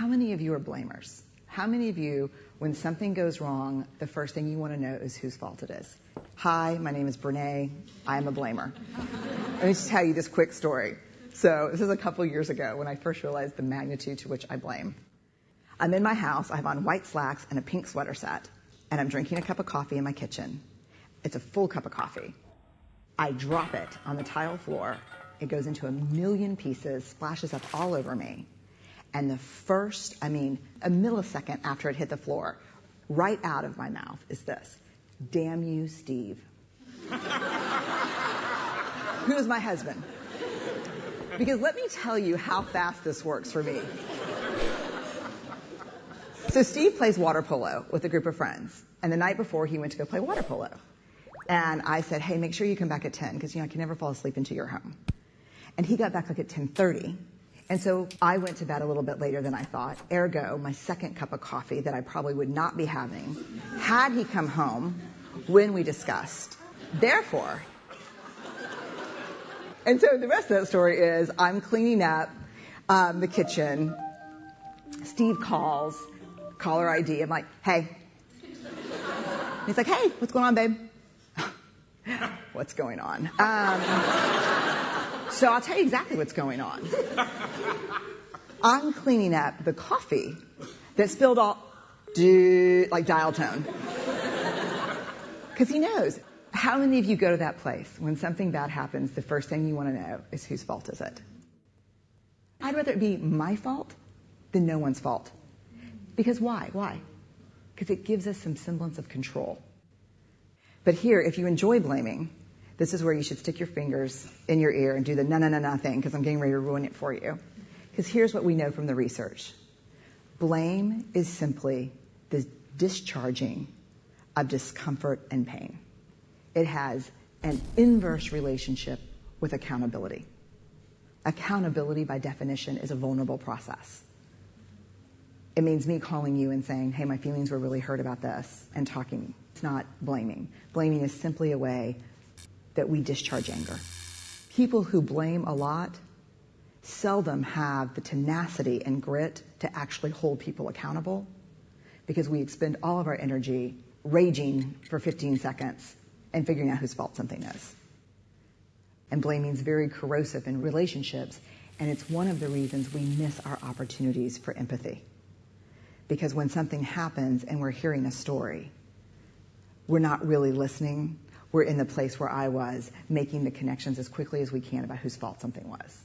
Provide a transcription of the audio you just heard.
many of you are blamers? How many of you, when something goes wrong, the first thing you want to know is whose fault it is? Hi, my name is Brene. I am a blamer. Let me just tell you this quick story. So this is a couple years ago when I first realized the magnitude to which I blame. I'm in my house. I have on white slacks and a pink sweater set, and I'm drinking a cup of coffee in my kitchen. It's a full cup of coffee. I drop it on the tile floor. It goes into a million pieces, splashes up all over me. And the first, I mean, a millisecond after it hit the floor, right out of my mouth is this Damn you, Steve. Who is my husband? Because let me tell you how fast this works for me. So Steve plays water polo with a group of friends. And the night before, he went to go play water polo. And I said, hey, make sure you come back at 10, because, you know, I can never fall asleep until you're home. And he got back like at 10.30. And so I went to bed a little bit later than I thought. Ergo, my second cup of coffee that I probably would not be having had he come home when we discussed. Therefore, and so the rest of that story is I'm cleaning up um, the kitchen. Steve calls, caller ID. I'm like, hey. He's like, hey, what's going on, babe? what's going on? Um, so I'll tell you exactly what's going on. I'm cleaning up the coffee that spilled all, like dial tone. Because he knows. How many of you go to that place when something bad happens, the first thing you want to know is whose fault is it? I'd rather it be my fault than no one's fault. Because why? Why? Because it gives us some semblance of control. But here, if you enjoy blaming, this is where you should stick your fingers in your ear and do the na na na na thing because I'm getting ready to ruin it for you. Because here's what we know from the research. Blame is simply the discharging of discomfort and pain. It has an inverse relationship with accountability. Accountability, by definition, is a vulnerable process. It means me calling you and saying, hey, my feelings were really hurt about this, and talking. It's not blaming. Blaming is simply a way that we discharge anger. People who blame a lot seldom have the tenacity and grit to actually hold people accountable because we expend all of our energy raging for 15 seconds and figuring out whose fault something is. And blaming is very corrosive in relationships, and it's one of the reasons we miss our opportunities for empathy. Because when something happens and we're hearing a story, we're not really listening. We're in the place where I was, making the connections as quickly as we can about whose fault something was.